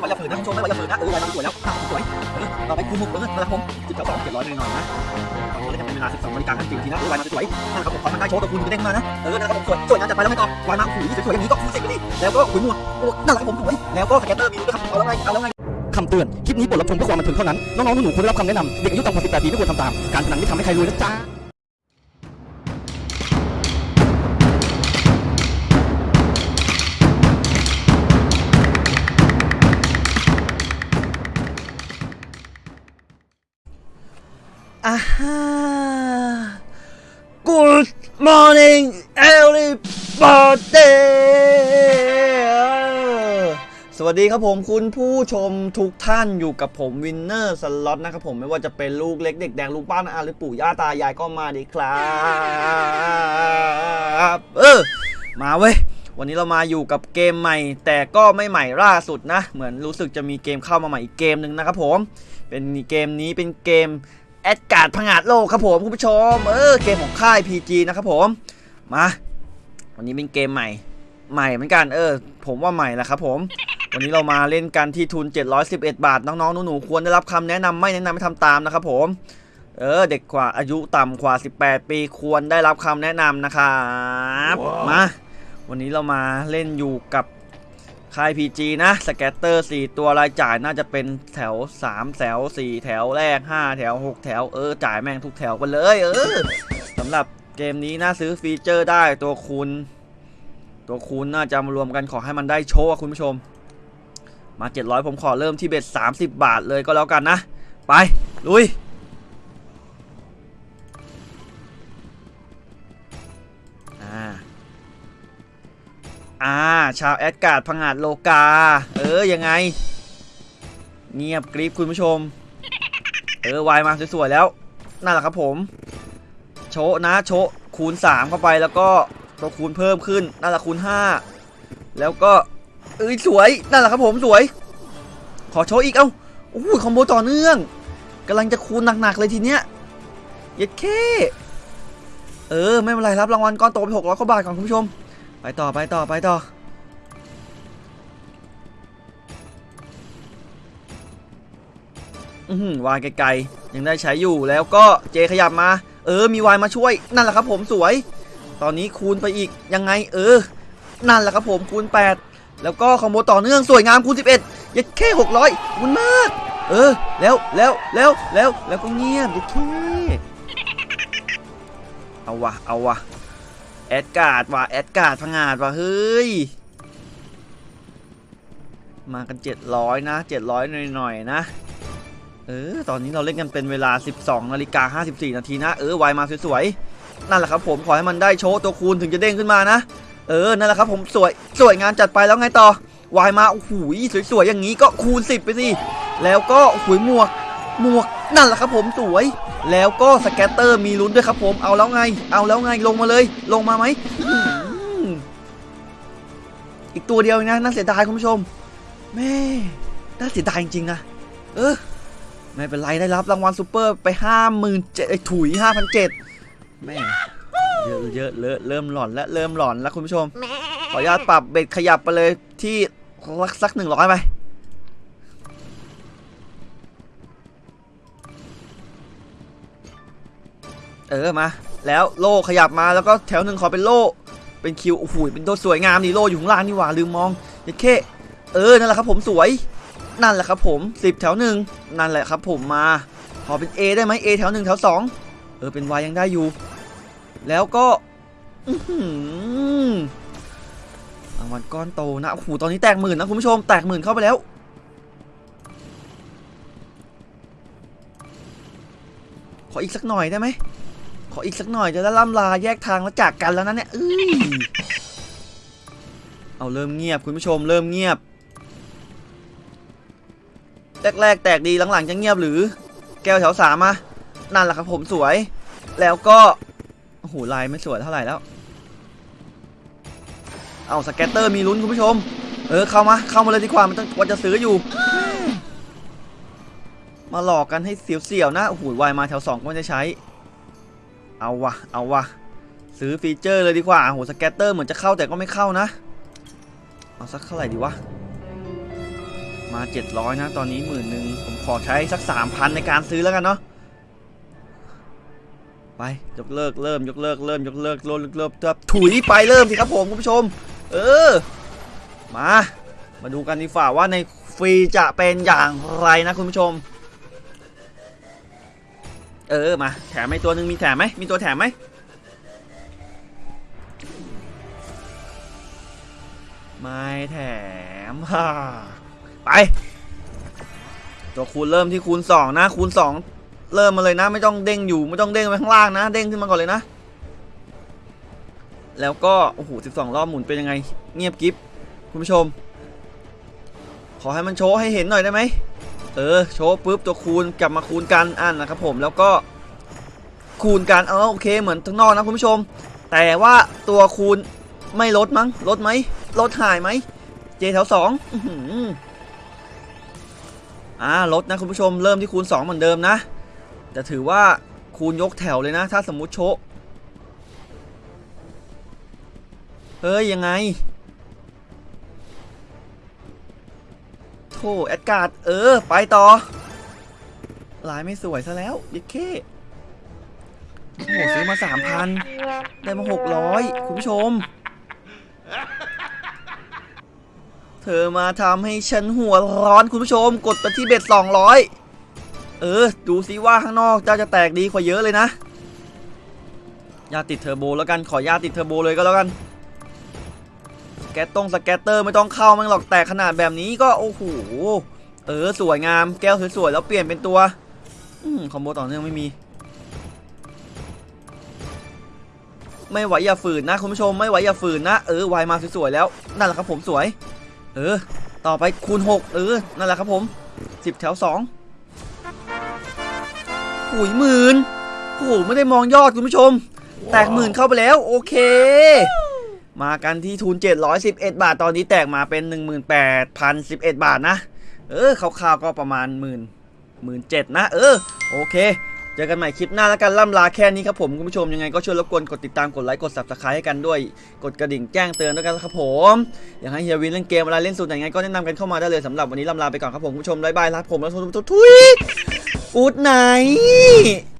ไม่ว่าจะฝืนนะคุณผู้ชมไม่ว่าจะฝืนนะเออวายมันสวยแล้วอะสวยเออเราไปคูณหกเออนะครับผมสิบแถวสองเจ็ดร้อยหน่อยๆนะตอนนี้จะเป็นเวลาสิบสองนาฬิกาห้าสิบทีนะเออวายมันสวยนะครับผมขอมันได้โชว์ตัวคูณจะเด้งมานะเออนะครับผมสวยสวยงานจัดไปแล้วไม่ต่อวายมาขุยสวยๆอย่างนี้ก็คูณสิบไปดิแล้วก็ขุยหมวกโอ้นั่นแหละครับผมสวยแล้วก็สแกนเตอร์มีด้วยครับเอาแล้วไงเอาแล้วไงคำเตือน คลิปนี้บทรับชมเพื่อความบันเทิงเท่านั้น น้องๆหนูๆควรได้รับคำแนะนำ เด็กอายุต่ำกว่า 18 ปีไม่ควรทำตาม การพนันไม่ทำให้ใครรวยนะจ๊ะ อ่าฮะ Good morning everybody สวัสดีครับผมคุณผู้ชมทุกท่านอยู่กับผมวินเนอร์สล็อตนะครับผมไม่ว่าจะเป็นลูกเล็กเด็กแดงลูกป้านาอาหรือปู่ย่าตายายก็มาดีครับเออมาเว้ยวันนี้เรามาอยู่กับเกมใหม่ แต่ก็ไม่ใหม่ล่าสุดนะ เหมือนรู้สึกจะมีเกมเข้ามาใหม่อีกเกมหนึ่งนะครับผมเป็นเกมนี้เป็นเกม แอดการ์ดพังอาจโลกครับผมคุณผู้ชม เออเกมของค่าย PG นะครับผม มา วันนี้เป็นเกมใหม่ ใหม่เหมือนกัน เออ ผมว่าใหม่แหละครับผม วันนี้เรามาเล่นกันที่ทุน 711 บาท น้องๆหนูๆควรได้รับคำแนะนำไม่แนะนำให้ทำตามนะครับผม เออ เด็กกว่าอายุต่ำกว่า 18 ปีควรได้รับคำแนะนำนะครับมา วันนี้เรามาเล่นอยู่กับ ค่าย PG นะสแกตเตอร์ 4 ตัวรายจ่ายน่าจะเป็นแถว 3 แถว 4 แถวแรก 5 แถว 6 แถว เออ จ่ายแม่งทุกแถวไปเลย เออสำหรับเกมนี้น่าซื้อฟีเจอร์ได้ตัวคูณตัวคูณน่าจะมารวมกันขอให้มันได้โชว์คุณผู้ชม มา 700 ผมขอเริ่มที่เบ็ด30 บาทเลยก็แล้วกันนะ ไป ลุย อ่า ชาวแอดการ์ดพังงาดโลกา เออ ยังไง เงียบกริบคุณผู้ชม เออ วายมาสวยๆแล้ว นั่นแหละครับผม โชนะโชคูณ 3 เข้าไปแล้วก็ตัวคูณเพิ่มขึ้น นั่นแหละคูณ 5 แล้วก็เอ้ยสวย นั่นแหละครับผมสวย ขอโชว์อีกเอ้าโอ้โหคอมโบต่อเนื่องกำลังจะคูณหนักๆเลยทีเนี้ยเย็ดเค เออ ไม่เป็นไรรับรางวัลก้อนโตไปหกร้อยกว่าบาทก่อนคุณผู้ชม ไปต่อไปต่อไปต่ออืวายไกลๆยังได้ใช้อยู่แล้วก็เจขยับมา เออ มีวายมาช่วย นั่นแหละครับผมสวย ตอนนี้คูณไปอีกยังไง เออ นั่นแหละครับผมคูณ 8 แล้วก็คอมโบต่อเนื่องสวยงามคูณ 11ยัดแค่600มันมาก เออ แล้วแล้วแล้วแล้วแล้วก็เงียบยัดแค่เอาวะเอาวะ แอดการ์ดว่ะแอดการ์ดพังาดว่ะเฮ้ย มากัน 700 นะ 700 หน่อยๆนะ เออ ตอนนี้เราเล่นกันเป็นเวลา 12นาฬิกา54 นาทีนะ เออไวมาสวยๆ นั่นแหละครับผมขอให้มันได้โชว์ตัวคูณถึงจะเด้งขึ้นมานะ เออ นั่นแหละครับผมสวยสวยงานจัดไปแล้วไงต่อวายมาโอ้โหสวยๆ อย่างนี้ก็คูณ 10 ไปสิ แล้วก็โอ้โหหมวก หมวกนั่นแหละครับผมสวย แล้วก็ scatter มีลุ้นด้วยครับผมเอาแล้วไง เอาแล้วไงลงมาเลย ลงมาไหมอีกตัวเดียวนะน่าเสียดายคุณผู้ชมแม่น่าเสียดายจริงๆนะเออไม่เป็นไรได้รับรางวัลซูเปอร์ไปห้าหมื่นเจ็ดถุยห้าพันเจ็ดแม่เยอะเยอะเลอะเริ่มหลอนแล้วเริ่มหลอนแล้วคุณผู้ชมขออนุญาตปรับ bet ขยับไปเลยที่สักสักหนึ่งร้อยไป เออมา แล้วโล่ขยับมาแล้วก็แถวหนึ่งขอเป็นโล่เป็นคิวโอ้โหเป็นตัวสวยงามนี่โล่อยู่ข้างล่างนี่หว่าลืมมองยัดเข้เออนั่นแหละครับผมสวย นั่นแหละครับผมสิบแถวหนึ่งนั่นแหละครับผมมาขอเป็น A ได้ไหม A แถวหนึ่งแถวสองเออเป็น Y ยังได้อยู่ แล้วก็อื้อหือรางวัลก้อนโตนะโอ้โหตอนนี้แตกหมื่นนะคุณผู้ชมแตกหมื่นเข้าไปแล้วขออีกสักหน่อยได้ไหม ออีกสักหน่อยจะได้ล่ำลาแยกทางแล้วจากกันแล้วนะเนี่ยเอ้ยเอาเริ่มเงียบคุณผู้ชมเริ่มเงียบ แรกๆแตกดีหลังๆจะเงียบหรือ แก้วแถวสามมานั่นแหละครับผมสวย แล้วก็โอ้โห wild ไม่สวยเท่าไหร่แล้ว เอา scatter มีลุ้นคุณผู้ชม เออเข้ามาเข้ามาเลยดีกว่ามันต้องว่าจะซื้ออยู่ มาหลอกกันให้เสียวๆนะโอ้โหวายมาแถวสองก็ไม่ได้ใช้ เอาวะเอาวะซื้อ feature เลยดีกว่าโห scatter เหมือนจะเข้าแต่ก็ไม่เข้านะ เอาสักเท่าไหร่ดีวะ มา 700 นะ ตอนนี้หมื่นหนึ่งผมขอใช้สัก 3,000 ในการซื้อแล้วกันเนาะไป ยกเลิกเริ่ม ยกเลิกเริ่ม ยกเลิกเริ่มเลิกเริ่มถุยไปเริ่มสิครับผมคุณผู้ชม เออ มา มาดูกันดีฝ่าว่าในฟรีจะเป็นอย่างไรนะคุณผู้ชม เออมาแถมไหมตัวหนึ่งมีแถมไหมมีตัวแถมไหมไม่แถมฮ่าไป ตัวคูณเริ่มที่คูณ2นะคูณ2 เริ่มมาเลยนะ ไม่ต้องเด้งอยู่ไม่ต้องเด้งไปข้างล่างนะ เด้งขึ้นมาก่อนเลยนะ แล้วก็โอ้โห12 รอบหมุนเป็นยังไง เงียบกิฟคุณผู้ชม ขอให้มันโชว์ให้เห็นหน่อยได้ไหม เออโชว์ปุ๊บตัวคูณกลับมาคูณกันอ่านนะครับผมแล้วก็คูณกันเออโอเคเหมือนทั้งนอกนะคุณผู้ชม แต่ว่าตัวคูณไม่ลดมั้งลดไหมลดหายไหมเจแถวสองอื้มอ่าลดนะคุณผู้ชมเริ่มที่คูณ 2 เหมือนเดิมนะ แต่ถือว่าคูณยกแถวเลยนะ ถ้าสมมุติโชเฮ้ยยังไง แอดการ์ดเออ ไปต่อลายไม่สวยซะแล้วยิเคโอ้โหซื้อมา3,000ได้มา600คุณผู้ชม เธอมาทำให้ฉันหัวร้อนคุณผู้ชม กดไปที่เบ็ด200เออ ดูซิว่าข้างนอกเจ้าจะแตกดีกว่าเยอะเลยนะ ยาติดเทอร์โบแล้วกันขอยาติดเทอร์โบเลยก็แล้วกัน แกตตรงสแกตเตอร์ไม่ต้องเข้ามันหรอกแต่ขนาดแบบนี้ก็โอ้โหเออสวยงามแก้วสวยๆแล้วเปลี่ยนเป็นตัวอืมคอมโบต่อเนื่องไม่มี ไม่ไหวอย่าฝืนนะคุณผู้ชมไม่ไหวอย่าฝืนนะเออวายมาสวยๆแล้วนั่นแหละครับผมสวย เออ ต่อไปคูณ 6 เออนั่นแหละครับผม 10 แถว2หุยหมื่นโอ้โหไม่ได้มองยอดคุณผู้ชม แตกหมื่นเข้าไปแล้ว โอเค มากันที่ทุน 711 บาท ตอนนี้แตกมาเป็น 18,011 บาทนะ เออคร่าวๆก็ประมาณหมื่นหมื่นเจ็ดนะ เออ โอเค เจอกันใหม่คลิปหน้าแล้วกันล่ำลาแค่นี้ครับผมคุณผู้ชมยังไงก็ช่วยรบกวนกดติดตามกดไลค์กด subscribe ให้กันด้วย กดกระดิ่งแจ้งเตือนด้วยกันครับผม อยากให้เฮียวินเล่นเกมอะไรเล่นสูตรไหนไงก็แนะนำกันเข้ามาได้เลยสำหรับวันนี้ล่ำลาไปก่อนครับผมคุณผู้ชมบายบายลาผมแล้วทุกทุกทุยกูดไหน